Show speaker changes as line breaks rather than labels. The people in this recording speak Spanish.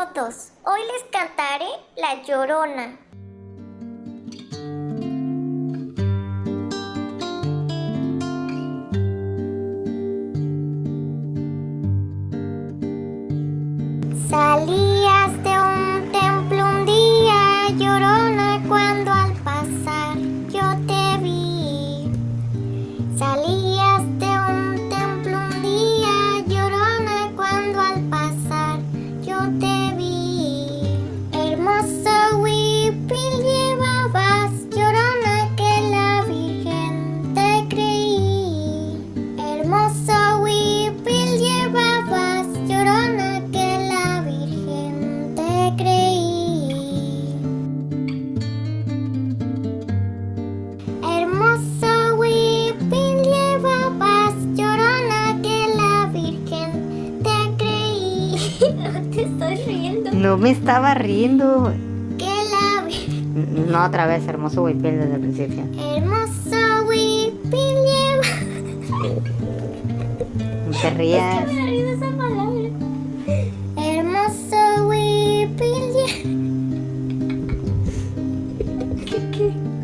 Hoy les cantaré La Llorona. Salí Hermoso whipping lleva paz llorona. Que la Virgen te creí. No te estoy riendo.
No me estaba riendo.
Que la Virgen.
Mm, no, otra vez, hermoso Wipin desde el principio.
Hermoso Wipin
le. te rías.
Kiki.